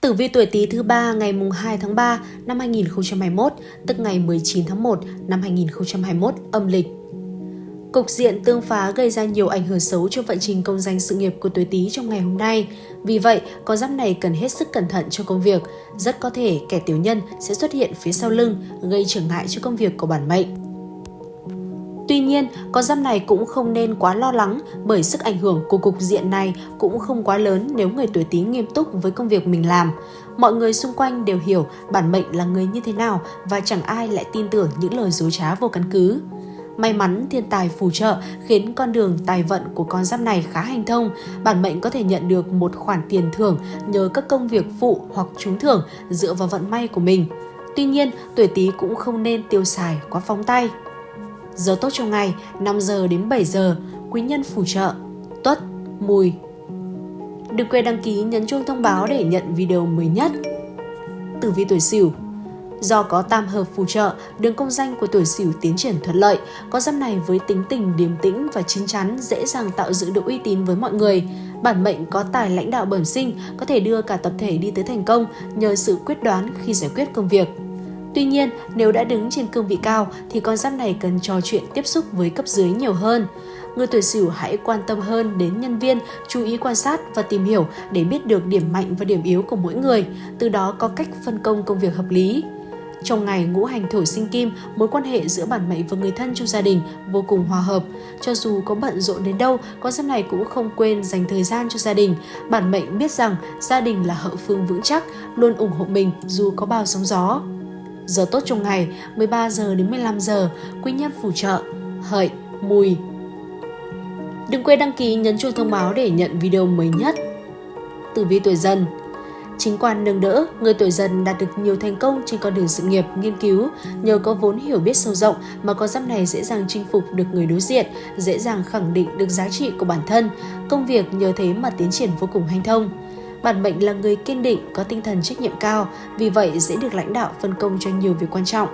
Tử vi tuổi Tý thứ ba ngày mùng 2 tháng 3 năm 2021, tức ngày 19 tháng 1 năm 2021 âm lịch. Cục diện tương phá gây ra nhiều ảnh hưởng xấu cho vận trình công danh sự nghiệp của tuổi Tý trong ngày hôm nay. Vì vậy, con giáp này cần hết sức cẩn thận cho công việc. Rất có thể kẻ tiểu nhân sẽ xuất hiện phía sau lưng, gây trở ngại cho công việc của bản mệnh. Tuy nhiên, con giáp này cũng không nên quá lo lắng bởi sức ảnh hưởng của cục diện này cũng không quá lớn nếu người tuổi Tý nghiêm túc với công việc mình làm. Mọi người xung quanh đều hiểu bản mệnh là người như thế nào và chẳng ai lại tin tưởng những lời dối trá vô căn cứ. May mắn thiên tài phù trợ khiến con đường tài vận của con giáp này khá hành thông. Bản mệnh có thể nhận được một khoản tiền thưởng nhờ các công việc phụ hoặc trúng thưởng dựa vào vận may của mình. Tuy nhiên, tuổi Tý cũng không nên tiêu xài quá phóng tay. Giờ tốt trong ngày 5 giờ đến 7 giờ, quý nhân phù trợ, tuất, mùi. Đừng quên đăng ký nhấn chuông thông báo để nhận video mới nhất. Tử vi tuổi Sửu Do có tam hợp phù trợ, đường công danh của tuổi Sửu tiến triển thuận lợi. Có giáp này với tính tình điềm tĩnh và chín chắn dễ dàng tạo dựng được uy tín với mọi người. Bản mệnh có tài lãnh đạo bẩm sinh, có thể đưa cả tập thể đi tới thành công nhờ sự quyết đoán khi giải quyết công việc. Tuy nhiên, nếu đã đứng trên cương vị cao thì con giáp này cần trò chuyện tiếp xúc với cấp dưới nhiều hơn. Người tuổi Sửu hãy quan tâm hơn đến nhân viên, chú ý quan sát và tìm hiểu để biết được điểm mạnh và điểm yếu của mỗi người, từ đó có cách phân công công việc hợp lý. Trong ngày ngũ hành thổ sinh kim, mối quan hệ giữa bản mệnh và người thân trong gia đình vô cùng hòa hợp. Cho dù có bận rộn đến đâu, con giáp này cũng không quên dành thời gian cho gia đình. Bản mệnh biết rằng gia đình là hậu phương vững chắc, luôn ủng hộ mình dù có bao sóng gió. Giờ tốt trong ngày 13 giờ đến 15 giờ, quý nhân phù trợ, hợi, mùi. Đừng quên đăng ký nhấn chuông thông báo để nhận video mới nhất. Tử vi tuổi dần Chính quan nâng đỡ, người tuổi dần đạt được nhiều thành công trên con đường sự nghiệp, nghiên cứu. Nhờ có vốn hiểu biết sâu rộng mà con giáp này dễ dàng chinh phục được người đối diện, dễ dàng khẳng định được giá trị của bản thân. Công việc nhờ thế mà tiến triển vô cùng hanh thông. Bản mệnh là người kiên định, có tinh thần trách nhiệm cao, vì vậy dễ được lãnh đạo phân công cho nhiều việc quan trọng.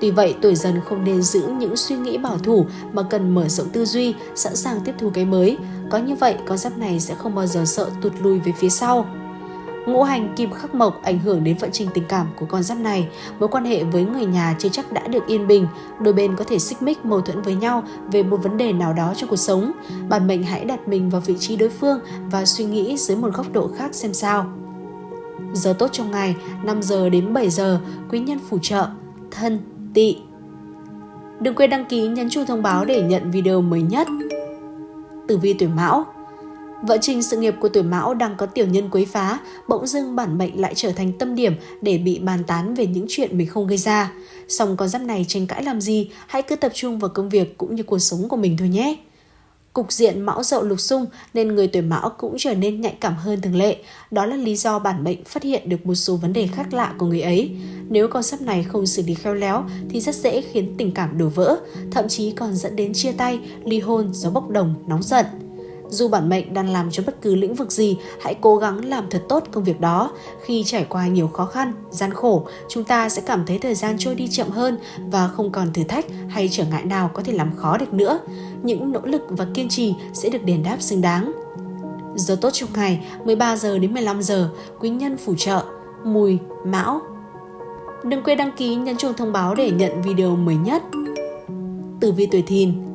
Tuy vậy, tuổi dần không nên giữ những suy nghĩ bảo thủ mà cần mở rộng tư duy, sẵn sàng tiếp thu cái mới. Có như vậy, con giáp này sẽ không bao giờ sợ tụt lùi về phía sau. Ngũ hành kim khắc mộc ảnh hưởng đến vận trình tình cảm của con giáp này. Mối quan hệ với người nhà chưa chắc đã được yên bình. Đôi bên có thể xích mích mâu thuẫn với nhau về một vấn đề nào đó trong cuộc sống. Bạn mệnh hãy đặt mình vào vị trí đối phương và suy nghĩ dưới một góc độ khác xem sao. Giờ tốt trong ngày 5 giờ đến 7 giờ, quý nhân phù trợ, thân, tỵ. Đừng quên đăng ký nhấn chuông thông báo để nhận video mới nhất. Tử vi tuổi Mão Vợ trình sự nghiệp của tuổi Mão đang có tiểu nhân quấy phá, bỗng dưng bản mệnh lại trở thành tâm điểm để bị bàn tán về những chuyện mình không gây ra. Song con giáp này tranh cãi làm gì, hãy cứ tập trung vào công việc cũng như cuộc sống của mình thôi nhé. Cục diện mão dậu lục xung nên người tuổi mão cũng trở nên nhạy cảm hơn thường lệ. Đó là lý do bản mệnh phát hiện được một số vấn đề khác lạ của người ấy. Nếu con giáp này không xử lý khéo léo thì rất dễ khiến tình cảm đổ vỡ, thậm chí còn dẫn đến chia tay, ly hôn do bốc đồng, nóng giận. Dù bản mệnh đang làm cho bất cứ lĩnh vực gì, hãy cố gắng làm thật tốt công việc đó. Khi trải qua nhiều khó khăn, gian khổ, chúng ta sẽ cảm thấy thời gian trôi đi chậm hơn và không còn thử thách hay trở ngại nào có thể làm khó được nữa. Những nỗ lực và kiên trì sẽ được đền đáp xứng đáng. Giờ tốt trong ngày 13 giờ đến 15 giờ, quý nhân phù trợ, mùi, mão. Đừng quên đăng ký nhấn chuông thông báo để nhận video mới nhất. Tử vi tuổi thìn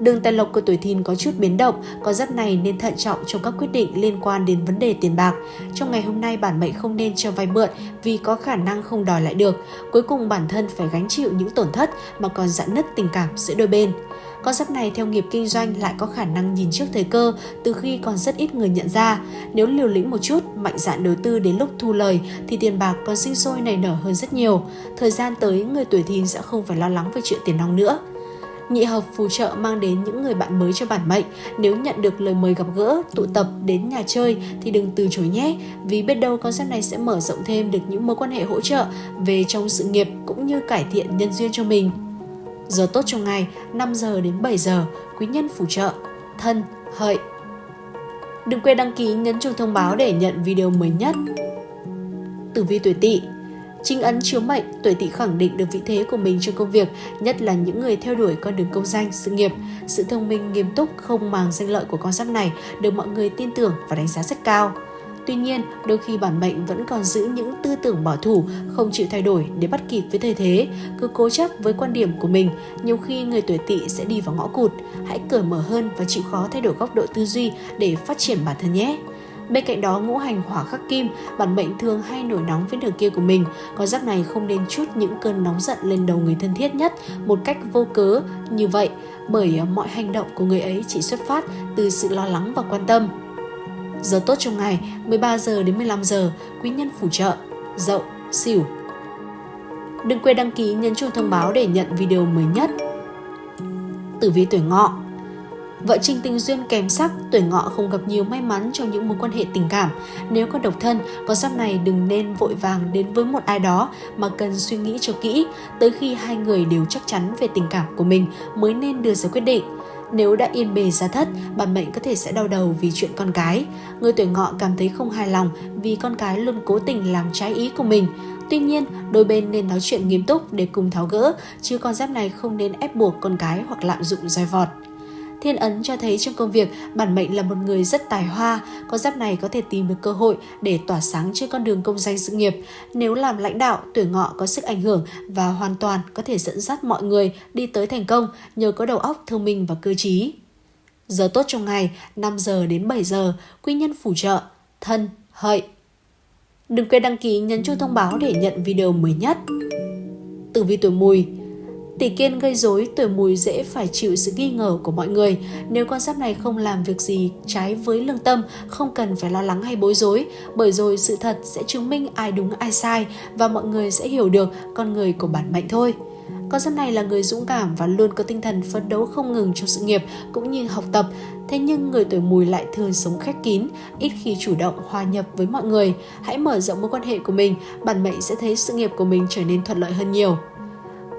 Đường tài lộc của tuổi thìn có chút biến động, có giáp này nên thận trọng trong các quyết định liên quan đến vấn đề tiền bạc. Trong ngày hôm nay bản mệnh không nên cho vay mượn vì có khả năng không đòi lại được. Cuối cùng bản thân phải gánh chịu những tổn thất mà còn giãn nứt tình cảm giữa đôi bên. Con giáp này theo nghiệp kinh doanh lại có khả năng nhìn trước thời cơ từ khi còn rất ít người nhận ra. Nếu liều lĩnh một chút, mạnh dạn đầu tư đến lúc thu lời thì tiền bạc còn sinh sôi nảy nở hơn rất nhiều. Thời gian tới, người tuổi thìn sẽ không phải lo lắng về chuyện tiền nong nữa. Nhị hợp phù trợ mang đến những người bạn mới cho bản mệnh. Nếu nhận được lời mời gặp gỡ, tụ tập đến nhà chơi thì đừng từ chối nhé, vì biết đâu con giáp này sẽ mở rộng thêm được những mối quan hệ hỗ trợ về trong sự nghiệp cũng như cải thiện nhân duyên cho mình. Giờ tốt trong ngày 5 giờ đến 7 giờ, quý nhân phù trợ, thân, hợi. Đừng quên đăng ký nhấn chuông thông báo để nhận video mới nhất. Tử vi tuổi Tỵ Chính ấn chiếu mệnh, tuổi tỵ khẳng định được vị thế của mình trong công việc, nhất là những người theo đuổi con đường công danh, sự nghiệp. Sự thông minh, nghiêm túc, không màng danh lợi của con giáp này được mọi người tin tưởng và đánh giá rất cao. Tuy nhiên, đôi khi bản mệnh vẫn còn giữ những tư tưởng bảo thủ, không chịu thay đổi để bắt kịp với thời thế, cứ cố chấp với quan điểm của mình, nhiều khi người tuổi tỵ sẽ đi vào ngõ cụt. Hãy cởi mở hơn và chịu khó thay đổi góc độ tư duy để phát triển bản thân nhé. Bên cạnh đó ngũ hành hỏa khắc kim, bản mệnh thường hay nổi nóng với nửa kia của mình. Con giáp này không nên chút những cơn nóng giận lên đầu người thân thiết nhất một cách vô cớ như vậy bởi à, mọi hành động của người ấy chỉ xuất phát từ sự lo lắng và quan tâm. Giờ tốt trong ngày 13 giờ đến 15 giờ, quý nhân phù trợ, dậu, xỉu. Đừng quên đăng ký nhấn chuông thông báo để nhận video mới nhất. Tử vi tuổi ngọ Vợ Trinh tình duyên kèm sắc, tuổi ngọ không gặp nhiều may mắn trong những mối quan hệ tình cảm. Nếu có độc thân, con giáp này đừng nên vội vàng đến với một ai đó mà cần suy nghĩ cho kỹ, tới khi hai người đều chắc chắn về tình cảm của mình mới nên đưa ra quyết định. Nếu đã yên bề giá thất, bản mệnh có thể sẽ đau đầu vì chuyện con cái. Người tuổi ngọ cảm thấy không hài lòng vì con cái luôn cố tình làm trái ý của mình. Tuy nhiên, đôi bên nên nói chuyện nghiêm túc để cùng tháo gỡ, chứ con giáp này không nên ép buộc con cái hoặc lạm dụng roi vọt. Thiên ấn cho thấy trong công việc, bản mệnh là một người rất tài hoa, con giáp này có thể tìm được cơ hội để tỏa sáng trên con đường công danh sự nghiệp. Nếu làm lãnh đạo, tuổi ngọ có sức ảnh hưởng và hoàn toàn có thể dẫn dắt mọi người đi tới thành công nhờ có đầu óc thông minh và cơ trí. Giờ tốt trong ngày 5 giờ đến 7 giờ, quy nhân phù trợ, thân, hợi. Đừng quên đăng ký nhấn chuông thông báo để nhận video mới nhất. Tử vi tuổi mùi Tỷ kiên gây rối, tuổi mùi dễ phải chịu sự nghi ngờ của mọi người. Nếu con giáp này không làm việc gì trái với lương tâm, không cần phải lo lắng hay bối rối, bởi rồi sự thật sẽ chứng minh ai đúng ai sai và mọi người sẽ hiểu được con người của bản mệnh thôi. Con giáp này là người dũng cảm và luôn có tinh thần phấn đấu không ngừng trong sự nghiệp cũng như học tập. Thế nhưng người tuổi mùi lại thường sống khép kín, ít khi chủ động hòa nhập với mọi người. Hãy mở rộng mối quan hệ của mình, bản mệnh sẽ thấy sự nghiệp của mình trở nên thuận lợi hơn nhiều.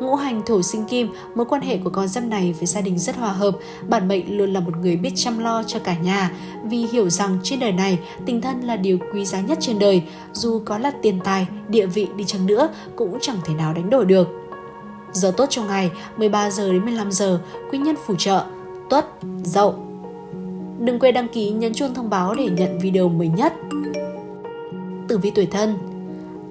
Ngũ hành thổ sinh kim, mối quan hệ của con giáp này với gia đình rất hòa hợp, bản mệnh luôn là một người biết chăm lo cho cả nhà, vì hiểu rằng trên đời này tình thân là điều quý giá nhất trên đời, dù có là tiền tài, địa vị đi chăng nữa cũng chẳng thể nào đánh đổi được. Giờ tốt trong ngày 13 giờ đến 15 giờ, quý nhân phù trợ, tuất, dậu. Đừng quên đăng ký nhấn chuông thông báo để nhận video mới nhất. Tử vi tuổi thân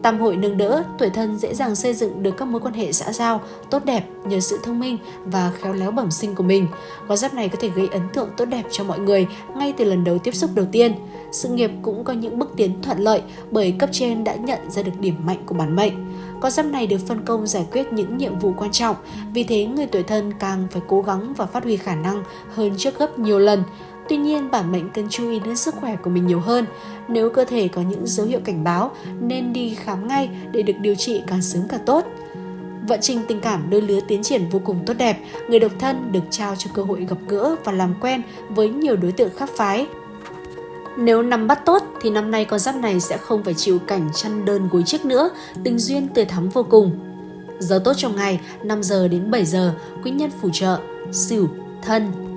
Tam hội nâng đỡ, tuổi thân dễ dàng xây dựng được các mối quan hệ xã giao tốt đẹp nhờ sự thông minh và khéo léo bẩm sinh của mình. Con giáp này có thể gây ấn tượng tốt đẹp cho mọi người ngay từ lần đầu tiếp xúc đầu tiên. Sự nghiệp cũng có những bước tiến thuận lợi bởi cấp trên đã nhận ra được điểm mạnh của bản mệnh. Con giáp này được phân công giải quyết những nhiệm vụ quan trọng, vì thế người tuổi thân càng phải cố gắng và phát huy khả năng hơn trước gấp nhiều lần. Tuy nhiên, bản mệnh cần chú ý đến sức khỏe của mình nhiều hơn. Nếu cơ thể có những dấu hiệu cảnh báo, nên đi khám ngay để được điều trị càng sớm càng tốt. Vận trình tình cảm đôi lứa tiến triển vô cùng tốt đẹp, người độc thân được trao cho cơ hội gặp gỡ và làm quen với nhiều đối tượng khác phái. Nếu nắm bắt tốt thì năm nay con giáp này sẽ không phải chịu cảnh chăn đơn gối chiếc nữa, tình duyên tươi thắm vô cùng. Giờ tốt trong ngày 5 giờ đến 7 giờ, quý nhân phù trợ, sửu, thân,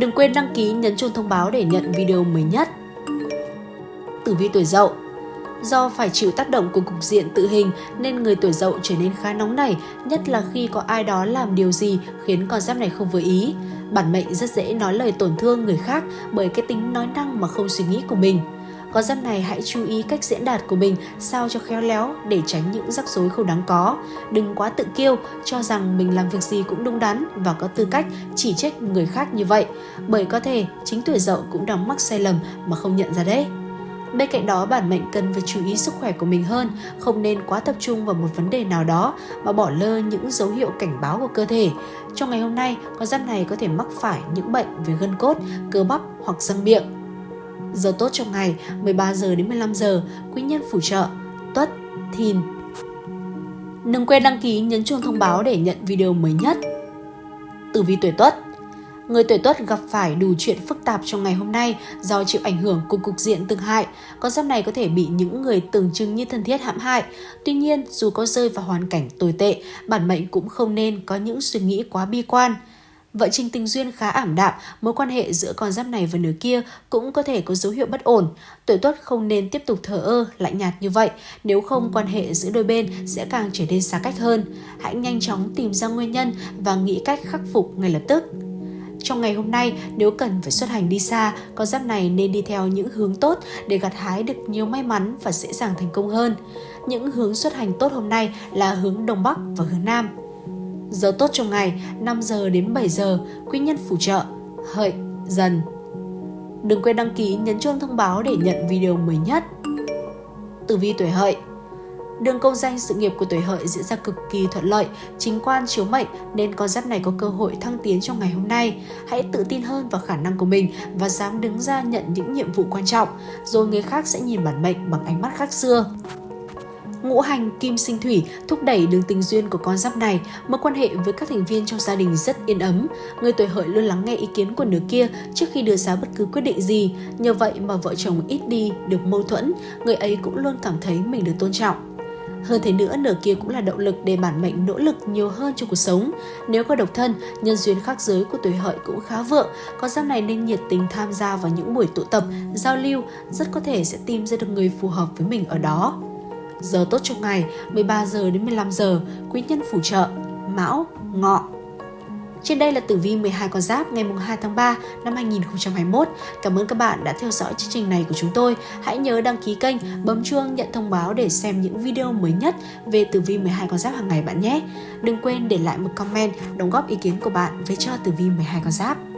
Đừng quên đăng ký nhấn chuông thông báo để nhận video mới nhất. Tử vi tuổi dậu Do phải chịu tác động của cục diện tự hình nên người tuổi dậu trở nên khá nóng nảy, nhất là khi có ai đó làm điều gì khiến con giáp này không vừa ý. Bản mệnh rất dễ nói lời tổn thương người khác bởi cái tính nói năng mà không suy nghĩ của mình. Con giáp này hãy chú ý cách diễn đạt của mình sao cho khéo léo để tránh những rắc rối không đáng có. Đừng quá tự kiêu, cho rằng mình làm việc gì cũng đúng đắn và có tư cách chỉ trích người khác như vậy. Bởi có thể chính tuổi dậu cũng đang mắc sai lầm mà không nhận ra đấy. Bên cạnh đó, bản mệnh cần phải chú ý sức khỏe của mình hơn, không nên quá tập trung vào một vấn đề nào đó mà bỏ lơ những dấu hiệu cảnh báo của cơ thể. Trong ngày hôm nay, con giáp này có thể mắc phải những bệnh về gân cốt, cơ bắp hoặc răng miệng. Giờ tốt trong ngày 13 giờ đến 15 giờ, quý nhân phù trợ, tuất, thìn. Đừng quên đăng ký nhấn chuông thông báo để nhận video mới nhất. Tử vi tuổi tuất Người tuổi tuất gặp phải đủ chuyện phức tạp trong ngày hôm nay do chịu ảnh hưởng của cục diện tương hại. Con giáp này có thể bị những người tưởng chừng như thân thiết hãm hại. Tuy nhiên, dù có rơi vào hoàn cảnh tồi tệ, bản mệnh cũng không nên có những suy nghĩ quá bi quan. Vợ trình tình duyên khá ảm đạm, mối quan hệ giữa con giáp này và nửa kia cũng có thể có dấu hiệu bất ổn. Tuổi tuất không nên tiếp tục thờ ơ, lạnh nhạt như vậy, nếu không quan hệ giữa đôi bên sẽ càng trở nên xa cách hơn. Hãy nhanh chóng tìm ra nguyên nhân và nghĩ cách khắc phục ngay lập tức. Trong ngày hôm nay, nếu cần phải xuất hành đi xa, con giáp này nên đi theo những hướng tốt để gặt hái được nhiều may mắn và dễ dàng thành công hơn. Những hướng xuất hành tốt hôm nay là hướng Đông Bắc và hướng Nam. Giờ tốt trong ngày 5 giờ đến 7 giờ, quý nhân phù trợ, hợi, dần. Đừng quên đăng ký nhấn chuông thông báo để nhận video mới nhất. Tử vi tuổi hợi Đường công danh sự nghiệp của tuổi hợi diễn ra cực kỳ thuận lợi, chính quan chiếu mệnh nên con giáp này có cơ hội thăng tiến trong ngày hôm nay. Hãy tự tin hơn vào khả năng của mình và dám đứng ra nhận những nhiệm vụ quan trọng, rồi người khác sẽ nhìn bản mệnh bằng ánh mắt khác xưa. Ngũ hành kim sinh thủy thúc đẩy đường tình duyên của con giáp này, mối quan hệ với các thành viên trong gia đình rất yên ấm. Người tuổi hợi luôn lắng nghe ý kiến của nửa kia trước khi đưa ra bất cứ quyết định gì. Nhờ vậy mà vợ chồng ít đi được mâu thuẫn, người ấy cũng luôn cảm thấy mình được tôn trọng. Hơn thế nữa, nửa kia cũng là động lực để bản mệnh nỗ lực nhiều hơn cho cuộc sống. Nếu có độc thân, nhân duyên khác giới của tuổi hợi cũng khá vượng, con giáp này nên nhiệt tình tham gia vào những buổi tụ tập, giao lưu, rất có thể sẽ tìm ra được người phù hợp với mình ở đó. Giờ tốt trong ngày 13 giờ đến 15 giờ, quý nhân phù trợ, mão, ngọ, trên đây là tử vi 12 con giáp ngày 2 tháng 3 năm 2021. Cảm ơn các bạn đã theo dõi chương trình này của chúng tôi. Hãy nhớ đăng ký kênh, bấm chuông nhận thông báo để xem những video mới nhất về tử vi 12 con giáp hàng ngày bạn nhé. Đừng quên để lại một comment đóng góp ý kiến của bạn về cho tử vi 12 con giáp.